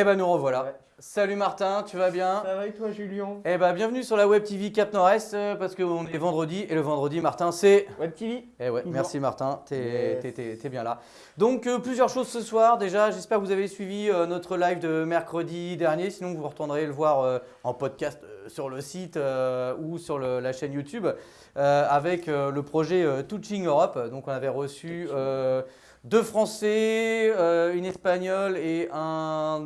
Eh ben nous revoilà. Salut Martin, tu vas bien Ça va et toi Julien? Eh ben bienvenue sur la Web TV Cap Nord-Est euh, parce qu'on est vendredi et le vendredi Martin c'est... Web TV Eh ouais, merci Martin, t'es Yes. bien là. Donc euh, plusieurs choses ce soir, déjà j'espère que vous avez suivi euh, notre live de mercredi dernier, sinon vous retournerez le voir euh, en podcast sur le site ou sur le- la chaîne YouTube avec le projet Touching Europe. Donc on avait reçu deux Français, euh, une Espagnole et un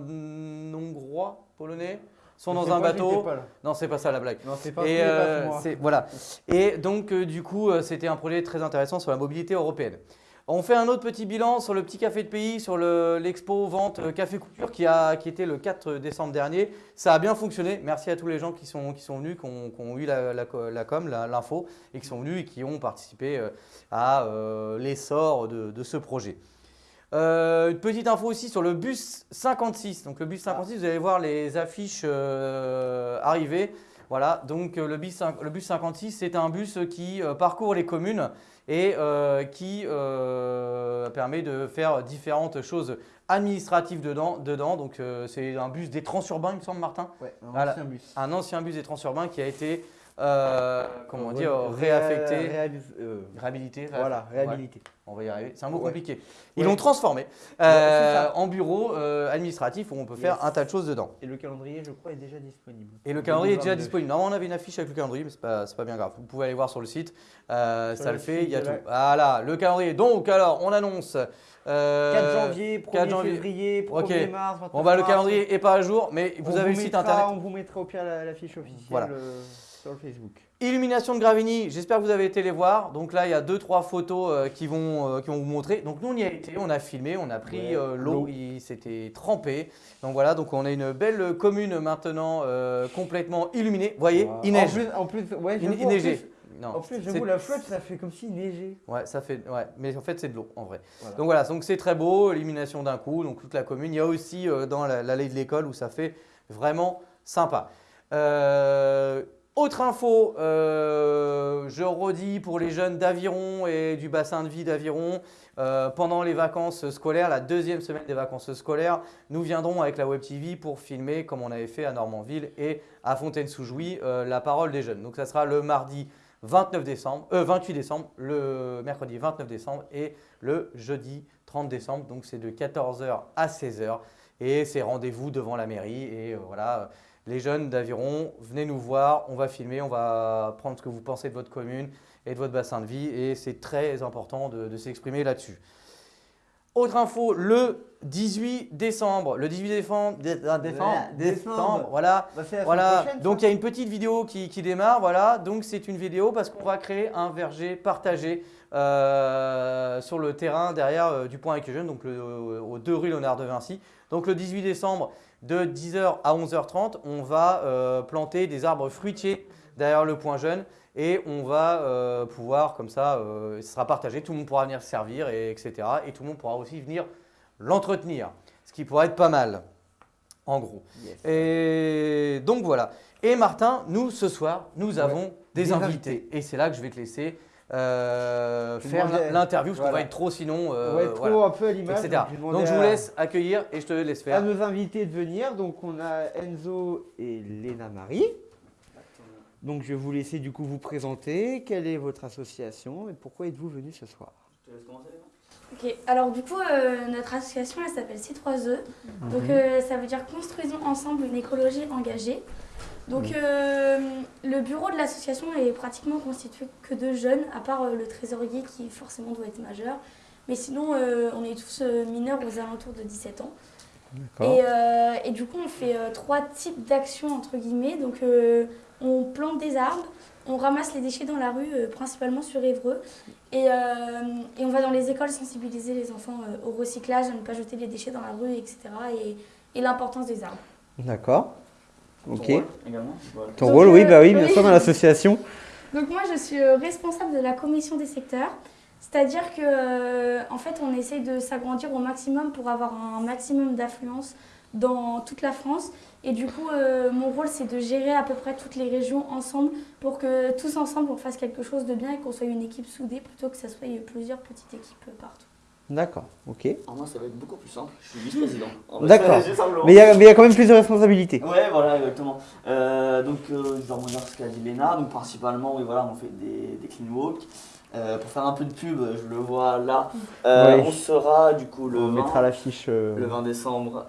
Hongrois, polonais, sont dans un bateau. Non, c'est pas ça la blague. Non, c'est pas, Et pas euh, voilà. Et donc euh, du coup, c'était un projet très intéressant sur la mobilité européenne. On fait un autre petit bilan sur le petit café de pays, sur le- l'expo vente euh, Café Couture qui, a, qui était le 4 décembre dernier. Ça a bien fonctionné. Merci à tous les gens qui sont, qui sont venus, qui ont, qui ont eu la, la co- la com, l'info, et qui sont venus et qui ont participé euh, à euh, l'essor de, de ce projet. Euh, une petite info aussi sur le bus 56. Donc le bus 56, vous allez voir les affiches euh, arriver. Voilà, donc le bus, le bus 56, c'est un bus qui parcourt les communes et euh, qui euh, permet de faire différentes choses administratives dedans. dedans. Donc euh, c'est un bus des transurbains, il me semble, Martin. Ouais, un Voilà. ancien bus. Un ancien bus des transurbains qui a été, euh, comment dire, Ré- réaffecté, réalis- euh, réhabilité. Voilà, Ouais. réhabilité. On va y arriver. C'est un mot Ouais. compliqué. Ils Ouais. l'ont transformé euh, en bureau euh, administratif où on peut faire un tas de choses dedans. Et le calendrier, je crois, est déjà disponible. Et le calendrier est déjà 2022. disponible. Normalement, on avait une affiche avec le calendrier, mais c'est pas, c'est pas bien grave. Vous pouvez aller voir sur le site. Ça le le fait, il y a tout. la- Voilà, le calendrier. Donc, alors, on annonce. euh, 4 janvier, 1er 4 janvier. février, 1er Ok. mars, 29 Bon, bah, le calendrier est pas à jour, mais vous On avez le site mettra- internet. On vous mettra au pire la, la fiche officielle Voilà. Sur le Facebook. Illumination de Gravigny, j'espère que vous avez été les voir. Donc là, il y a deux, trois photos euh, qui, vont, euh, qui vont vous montrer. Donc nous, on y a été, on a filmé, on a pris Ouais, euh, l'eau, il s'était trempé. Donc voilà, donc on a une belle commune maintenant euh, complètement illuminée. Vous voyez, Wow. il neige. En plus, en plus ouais, Il, il en neigeait. Non, En plus, j'avoue, la flotte, ça fait comme s'il neigeait. Ouais, ça fait. Ouais, mais en fait, c'est de l'eau en vrai. Voilà. Donc voilà, donc c'est très beau, élimination d'un coup, donc toute la commune. Il y a aussi euh, dans la- l'allée de l'école où ça fait vraiment sympa. Euh, autre info, euh, je redis pour les jeunes d'Aviron et du bassin de vie d'Aviron, euh, pendant les vacances scolaires, la deuxième semaine des vacances scolaires, nous viendrons avec la Web TV pour filmer, comme on avait fait à Normandville et à Fontaine-sous-Jouy, euh, la parole des jeunes. Donc ça sera le mardi 29 décembre, euh, 28 décembre, le mercredi 29 décembre et le jeudi 30 décembre. Donc c'est de 14h à 16h et c'est rendez-vous devant la mairie. Et voilà, les jeunes d'Aviron, venez nous voir, on va filmer, on va prendre ce que vous pensez de votre commune et de votre bassin de vie et c'est très important de, de s'exprimer là-dessus. Autre info, le 18 décembre, le 18 décembre, dé- euh, décembre, Ouais, décembre, décembre. voilà, voilà, donc il y a une petite vidéo qui, qui démarre, voilà, donc c'est une vidéo parce qu'on va créer un verger partagé euh, sur le terrain derrière euh, du Point avec les jeunes, donc le- aux 2 rue Léonard de Vinci. Donc le 18 décembre de 10h à 11h30, on va euh, planter des arbres fruitiers derrière le Point Jeune et on va euh, pouvoir comme ça, euh, ce sera partagé, tout le monde pourra venir se servir, et, etc. Et tout le monde pourra aussi venir l'entretenir, ce qui pourrait être pas mal, en gros. Yes. Et donc voilà. Et Martin, nous ce soir, nous avons des, des invités. Et c'est là que je vais te laisser euh, Je faire l'interview, parce qu'on voilà. va être trop sinon, euh, On va être trop voilà, un peu à l'image. Donc, je vous à- laisse accueillir et je te laisse à faire. nos invités de venir. Donc on a Enzo et Léna Marie. Donc je vais vous laisser du coup vous présenter. Quelle est votre association et pourquoi êtes-vous venus ce soir? Ok, alors du coup, euh, notre association, elle s'appelle C3E. Donc, Mhm. euh, ça veut dire Construisons ensemble une écologie engagée. Donc, euh, le bureau de l'association est pratiquement constitué que de jeunes, à part euh, le trésorier qui forcément doit être majeur. Mais sinon, euh, on est tous mineurs aux alentours de 17 ans. Et, euh, et du coup, on fait trois types d'actions, entre guillemets. Donc, on plante des arbres, on ramasse les déchets dans la rue, principalement sur Évreux. Et, et on va dans les écoles sensibiliser les enfants au recyclage, à ne pas jeter les déchets dans la rue, etc. Et, et l'importance des arbres. D'accord. Ok. Ton rôle également voilà. Ton Donc, rôle, oui, bah oui, bien oui. sûr, dans l'association. Donc moi, je suis euh, responsable de la commission des secteurs. C'est-à-dire que, euh, en fait, on essaye de s'agrandir au maximum pour avoir un maximum d'affluence dans toute la France. Et du coup, euh, mon rôle, c'est de gérer à peu près toutes les régions ensemble pour que tous ensemble, on fasse quelque chose de bien et qu'on soit une équipe soudée plutôt que ça soit plusieurs petites équipes partout. D'accord, ok. Alors moi, ça va être beaucoup plus simple. Je suis vice-président. D'accord. Mais il y, y a quand même plus de responsabilités. Ouais, voilà, exactement. Euh, donc, euh, je vais sur ce qu'a dit Léna. Donc, principalement, oui, voilà, on fait des, des clean walks. Euh, pour faire un peu de pub, je le vois là. Euh, Oui. On sera du coup le On 20, mettra l'affiche. euh, le 20 décembre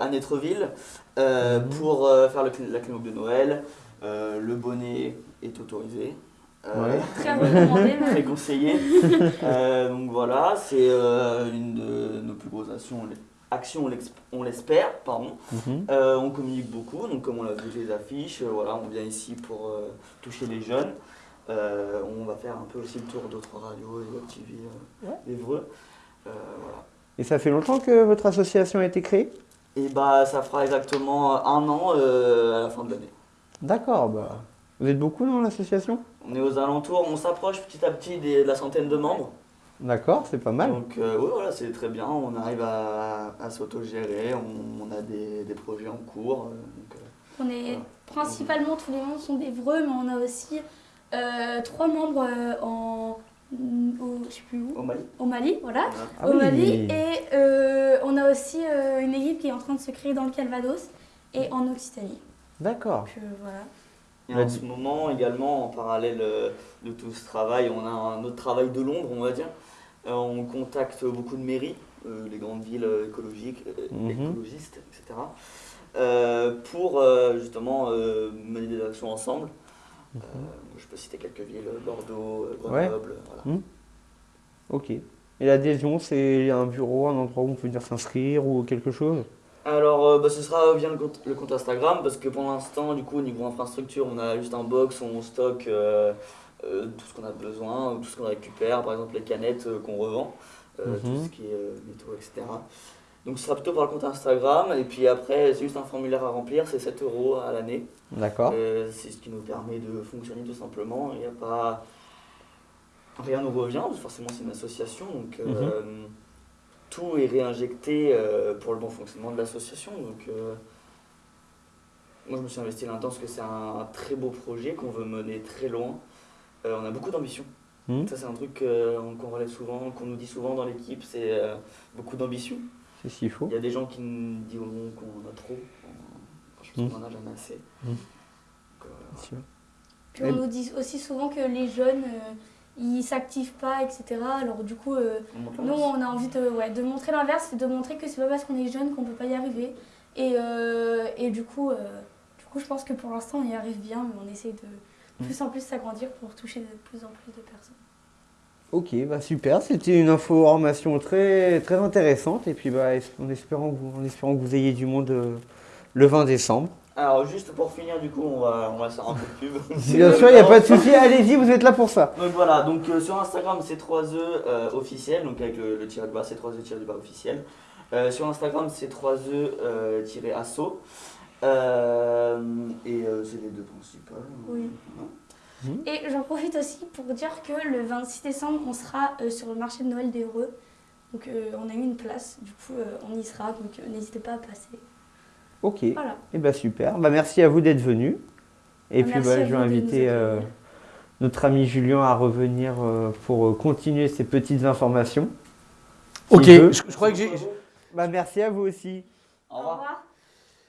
à Netreville Mhm. pour faire le, la clean walk de Noël. Le bonnet est autorisé. Euh, Ouais. Très recommandé. très conseillé. Euh, donc voilà, c'est euh, une de nos plus grosses actions, actions on l'espère, pardon. mhm. Euh, on communique beaucoup, donc comme on l'a vu les affiches, euh, voilà, on vient ici pour euh, toucher les jeunes. Euh, on va faire un peu aussi le tour d'autres radios et web TV euh, Ouais. d'Evreux. Euh, voilà. Et ça fait longtemps que votre association a été créée? Et bah ça fera exactement un an euh, à la fin de l'année. D'accord, bah. Vous êtes beaucoup dans l'association? On est aux alentours, on s'approche petit à petit des- de la centaine de membres. D'accord, c'est pas mal. Donc euh, ouais, voilà, c'est très bien, on arrive à, à s'autogérer, on, on a des, des projets en cours. euh, donc, euh, On est Voilà. principalement tous les membres sont des Vreux, mais on a aussi euh, trois membres euh, en au, je sais plus où, au Mali. au Mali, voilà. voilà. Ah au oui. Mali et euh, on a aussi euh, une équipe qui est en train de se créer dans le Calvados et en Occitanie. D'accord. Donc euh, voilà. Et en ce moment également, en parallèle euh, de tout ce travail, on a un autre travail de l'ombre, on va dire. Euh, on contacte beaucoup de mairies, euh, les grandes villes écologiques, Mhm. écologistes, etc. euh, pour euh, justement euh, mener des actions ensemble. Mhm. Je peux citer quelques villes, Bordeaux, Ouais. Grenoble, voilà. Ok. Et l'adhésion, c'est un bureau, un endroit où on peut venir s'inscrire ou quelque chose? Alors, euh, bah, ce sera via le compte, le compte Instagram parce que pour l'instant, du coup, au niveau infrastructure, on a juste un box où on stocke euh, euh, tout ce qu'on a besoin, tout ce qu'on récupère, par exemple les canettes qu'on revend, euh, Mhm. tout ce qui est métaux, etc. Donc, ce sera plutôt par le compte Instagram et puis après, c'est juste un formulaire à remplir, c'est 7 euros à l'année. D'accord. C'est ce qui nous permet de fonctionner tout simplement. Il n'y a pas. Rien nous revient, forcément c'est une association, donc euh, tout est réinjecté euh, pour le bon fonctionnement de l'association. Donc euh, moi je me suis investi là-dedans parce que c'est un, très beau projet qu'on veut mener très loin. Euh, on a beaucoup d'ambition. Mhm. Ça c'est un truc qu'on relève souvent, qu'on nous dit souvent dans l'équipe, c'est euh, beaucoup d'ambition. C'est faut. Il y a des gens qui nous diront qu'on en a trop. Je pense Mhm. qu'on en a jamais assez. Donc, Bien sûr. Puis on nous dit aussi souvent que les jeunes euh, ils s'activent pas, etc. Alors du coup euh, on Nous, on a envie de, ouais, de montrer l'inverse, c'est de montrer que c'est pas parce qu'on est jeune qu'on peut pas y arriver. Et, euh, et du, coup, euh, du coup, je pense que pour l'instant, on y arrive bien, mais on essaie de plus en plus s'agrandir pour toucher de plus en plus de personnes. Ok, bah super. C'était une information très, très intéressante. Et puis, bah, en, espérant que vous, en espérant que vous ayez du monde euh, le 20 décembre. Alors juste pour finir du coup on va, on va faire un peu de pub. Bien sûr, il n'y a pas de souci. Allez-y, vous êtes là pour ça. Donc voilà, donc euh, sur Instagram c'est 3E euh, officiel, donc avec le, le tiré de bas c'est 3E tiré du bas officiel. Euh, sur Instagram c'est 3E euh, tiré asso. Euh, et euh, c'est les deux principales. Oui. Ouais. Et j'en profite aussi pour dire que le 26 décembre, on sera euh, sur le marché de Noël d'Evreux. Donc euh, on a eu une place, du coup euh, on y sera, donc euh, n'hésitez pas à passer. Ok. Et Voilà. bah super. Bah, merci à vous d'être venu. Et puis, Merci bah, je vais inviter euh, notre ami Julien à revenir euh, pour euh, continuer ces petites informations. Ok, je, je crois que j'ai. Bah, merci à vous aussi. Au revoir.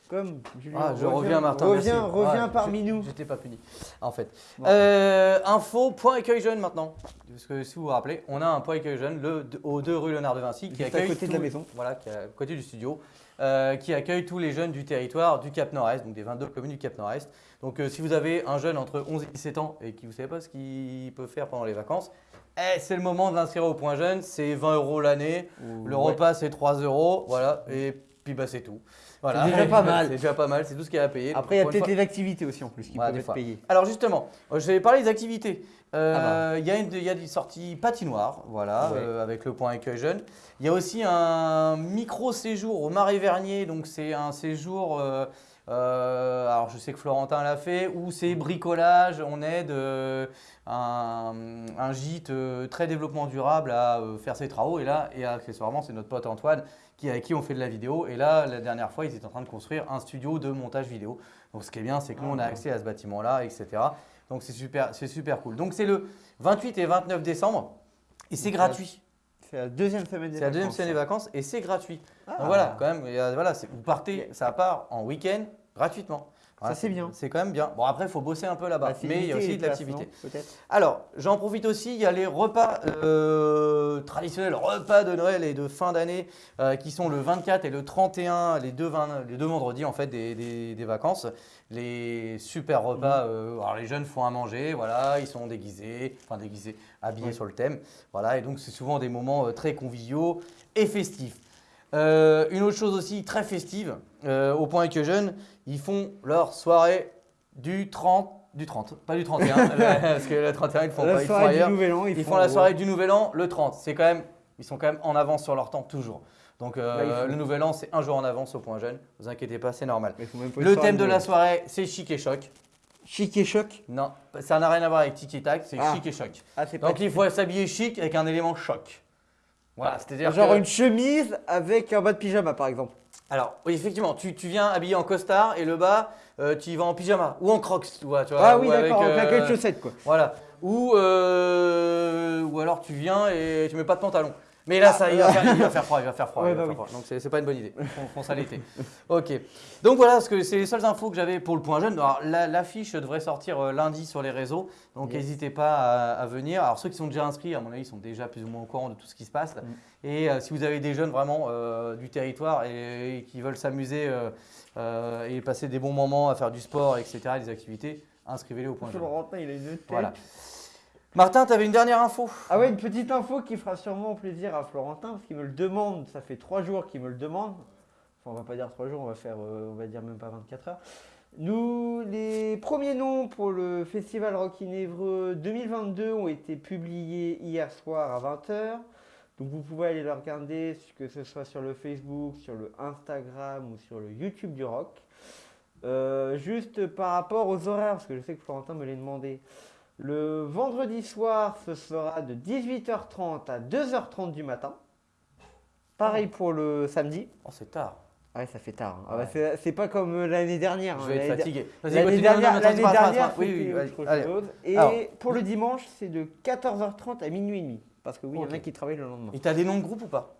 Comme Julien. Ah, je reviens, Martin. Reviens, merci. reviens Ah, parmi je- nous. J'étais pas puni, en fait. Bon. Euh, info, point accueil jeune maintenant. Parce que si vous vous rappelez, on a un point accueil jeune le, au 2 rue Léonard de Vinci qui Juste à côté de la maison. Voilà, qui est à côté du studio. Euh, qui accueille tous les jeunes du territoire du Cap Nord-Est, donc des 22 communes du Cap Nord-Est. Donc euh, si vous avez un jeune entre 11 et 17 ans et qui ne savez pas ce qu'il peut faire pendant les vacances, eh, c'est le moment de l'inscrire au point jeune. C'est 20 euros l'année. Le Ouais. repas, c'est 3 euros. Voilà. Et puis, bah, c'est tout. Voilà. C'est déjà pas mal. C'est déjà pas mal. C'est tout ce qu'il y a à payer. Après, il y a peut-être les activités aussi en plus qui Ouais, peuvent être payées. Alors justement, je vais parler des activités. Euh, Ah bah. Il y, a une- il y a des sorties patinoires, voilà, Ouais. euh, avec le point accueil jeune. Il y a aussi un micro séjour au Marais Vernier, donc c'est un séjour. euh, euh, alors je sais que Florentin l'a fait, où c'est bricolage, on aide euh, un, un gîte euh, très développement durable à euh, faire ses travaux. Et là, et accessoirement, c'est notre pote Antoine qui, avec qui on fait de la vidéo. Et là, la dernière fois, ils étaient en train de construire un studio de montage vidéo. Donc ce qui est bien, c'est que nous, on a accès à ce bâtiment-là, etc. Donc c'est super, c'est super cool. Donc c'est le 28 et 29 décembre et c'est gratuit. C'est la deuxième semaine des C'est la deuxième vacances, semaine des ça. vacances et c'est gratuit. Ah. Donc voilà, quand même, voilà, vous partez, ça part en week-end gratuitement. Voilà, c'est bien. C'est quand même bien. Bon, après, il faut bosser un peu là-bas, mais il y a aussi de l'activité. Alors, j'en profite aussi, il y a les repas euh, traditionnels, repas de Noël et de fin d'année euh, qui sont le 24 et le 31, les deux, vingt- les deux vendredis en fait des, des- des vacances. Les super repas, euh, alors les jeunes font à manger, voilà, ils sont déguisés, enfin déguisés, habillés sur le thème, voilà, et donc c'est souvent des moments très conviviaux et festifs. Euh, une autre chose aussi très festive, euh, au point que jeunes, ils font leur soirée du 30, du 30, pas du 31, parce que le 31 ils font la pas, ils font soirée ailleurs. du Nouvel An, Ils, ils, font la soirée du Nouvel An le 30. C'est quand même, ils sont quand même en avance sur leur temps toujours. Donc euh, Bah, le Nouvel An c'est un jour en avance au point jeune. Vous inquiétez pas, c'est normal. Le thème de la soirée c'est chic et choc. Chic et choc? Non, ça n'a rien à voir avec tiki tac, c'est Ah. chic et choc. Ah, Donc il faut s'habiller chic avec un élément choc. Voilà, c'est-à-dire Genre que- une chemise avec un bas de pyjama, par exemple. Alors, oui, effectivement, tu, tu viens habillé en costard et le bas, euh, tu y vas en pyjama ou en crocs, tu vois. Tu vois, Ah oui, ou avec, d'accord, en euh, de chaussettes, quoi. Voilà. Ou, euh, ou alors tu viens et tu mets pas de pantalon. Mais là, ça, il, va faire, il va faire froid, il va faire froid. Ouais, il va bah faire oui. froid. Donc c'est c'est pas une bonne idée. On prend ça l'été. Ok. Donc voilà, ce que c'est les seules infos que j'avais pour le point jeune. Alors la- l'affiche devrait sortir euh, lundi sur les réseaux. Donc Yes. n'hésitez pas à, à venir. Alors ceux qui sont déjà inscrits, à mon avis, sont déjà plus ou moins au courant de tout ce qui se passe. Mm. Et euh, si vous avez des jeunes vraiment euh, du territoire et, et qui veulent s'amuser et passer des bons moments à faire du sport, etc., des activités, inscrivez-les au point jeune. Il a une tête. Voilà. Martin, tu avais une dernière info Ah ouais, une petite info qui fera sûrement plaisir à Florentin, parce qu'il me le demande, ça fait trois jours qu'il me le demande. Enfin, on va pas dire trois jours, on va faire, euh, on va dire même pas 24 heures. Nous, les premiers noms pour le Festival Rock in Évreux 2022 ont été publiés hier soir à 20h. Donc vous pouvez aller le regarder, que ce soit sur le Facebook, sur le Instagram ou sur le YouTube du rock. Euh, juste par rapport aux horaires, parce que je sais que Florentin me l'a demandé. Le vendredi soir, ce sera de 18h30 à 2h30 du matin. Pareil pour le samedi. Oh, c'est tard. Ouais, ça fait tard. hein. Ah bah, c'est- pas comme euh, l'année dernière. Je hein. vais être fatigué. L'année dernière, l'année dernière. Oui, oui, chose. Et Alors. pour le dimanche, c'est de 14h30 à minuit et demi. Parce que oui, il y en a qui travaillent le lendemain. Et t'as des noms de groupe ou pas?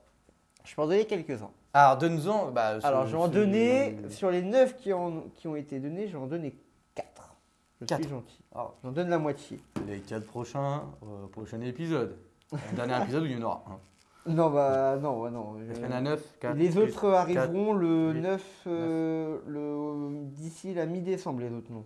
Je peux en donner quelques-uns. Alors, donne-nous-en. Bah, Alors, je vais en donner, sur les 9 qui, en- qui ont été donnés, je vais en donner 4. Je Quatre. suis gentil. Ah. J'en donne la moitié. Les 4 prochains, euh, prochain épisode. Le dernier épisode où il y en aura un. Non, bah non, bah, non. je- Il y en a 9, 4. les autres arriveront le huit, 9, euh, le, d'ici la mi-décembre, les autres noms.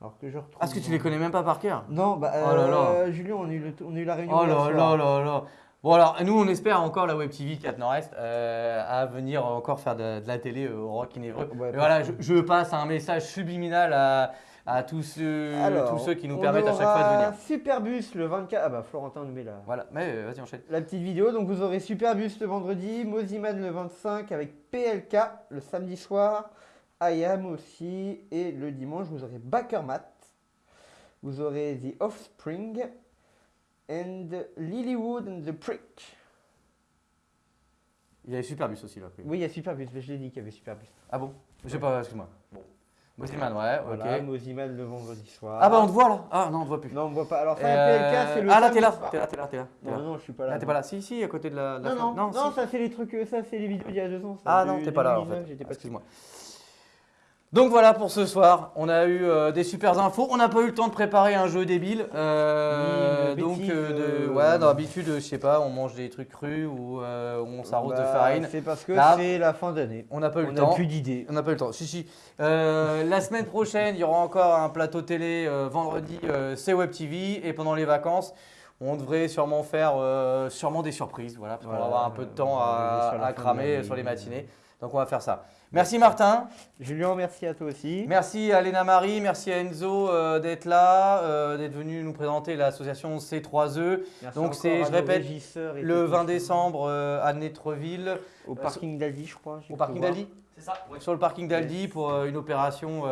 Alors que je retrouve. Ah, est-ce que tu les connais même pas par cœur Non, bah, Oh là là. euh, Julien, on a, eu le- on a eu la réunion. Oh là là là là. Bon alors, nous on espère encore la Web TV 4 Nord-Est euh, à venir encore faire de, de la télé euh, au Rock in. Ouais, voilà, je, je passe un message subliminal à, à tous, ceux, Alors, tous ceux qui nous permettent à chaque fois de aura venir. Superbus le 24. Ah bah Florentin nous met la, Voilà, mais euh, vas-y enchaîne. la petite vidéo. Donc vous aurez Superbus le vendredi, Moziman le 25 avec PLK le samedi soir, IAM aussi. Et le dimanche, vous aurez Backermat. Vous aurez The Offspring and Lilywood and the Prick. Il y avait Superbus aussi là. Oui, il y a Superbus, mais je l'ai dit qu'il y avait Superbus. Ah bon? Je sais pas, excuse-moi. Bon. Moziman, ouais, Voilà, ok. Moziman le vendredi soir. Ah bah on te voit là Ah non, on te voit plus. Non, on ne voit pas. Alors, ça, Euh, PLK, c'est le. Ah là, t'es là, t'es là, t'es là, t'es là. Non, non, je suis pas là. Ah, t'es pas là. Si, si, à côté de la. la Non, non, non, ça c'est les trucs, euh, ça c'est les vidéos d'il y a deux ans. Ah non, t'es pas là en 2019, fait. J'étais pas dessus. Excuse-moi. Donc voilà pour ce soir, on a eu euh, des super infos. On n'a pas eu le temps de préparer un jeu débile. euh, Oui, donc euh, de- euh, ouais, d'habitude, je sais pas, on mange des trucs crus ou on s'arrose de Bah, farine. C'est parce que c'est la fin d'année. On n'a pas eu On le n'a temps. plus d'idées. On n'a pas eu le temps. Si, si. La semaine prochaine, il y aura encore un plateau télé vendredi, c'est Web TV. Et pendant les vacances, on devrait sûrement faire sûrement des surprises. Voilà, parce qu'on va avoir un peu de temps on à, cramer sur les matinées. Donc on va faire ça. Merci Martin. Julien, merci à toi aussi. Merci à Léna Marie, merci à Enzo euh, d'être là, euh, d'être venu nous présenter l'association C3E. Merci Donc c'est, à je répète, régisseurs et Le techniciens. 20 décembre euh, à Nétreville, Au parking d'Aldi, je crois. au parking d'Aldi C'est ça, Sur le parking d'Aldi pour euh, une opération.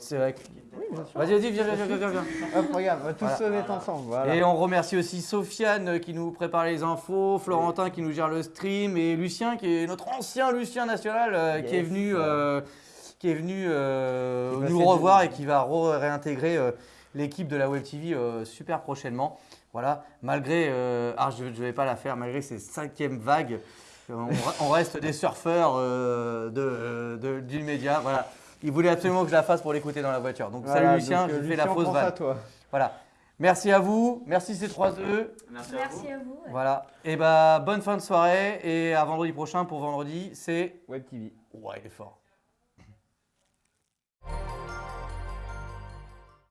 Euh, c'est vrai. que- Oui. Vas-y, vas-y, viens, viens, viens, viens, viens. Hop, regarde, on va tous Voilà. se mettre ensemble. Voilà. Et on remercie aussi Sofiane euh, qui nous prépare les infos, Florentin qui nous gère le stream et Lucien qui est notre ancien Lucien national euh, qui est venu, euh, qui est venu euh, Qui nous revoir et qui va re- réintégrer euh, l'équipe de la Web TV euh, super prochainement. Voilà, malgré, euh, ah, je ne vais pas la faire, malgré ces cinquièmes vagues, on, on reste des surfeurs euh, de, de- du média. Voilà. Il voulait absolument que je la fasse pour l'écouter dans la voiture. Donc Voilà, salut Lucien, donc, euh, je fais la fausse pense à vanne. toi. Voilà. Merci à vous, merci ces trois œufs. Merci, Merci à vous. ouais. Voilà. Et bah bonne fin de soirée et à vendredi prochain pour vendredi, c'est Web TV. ouais, il est fort.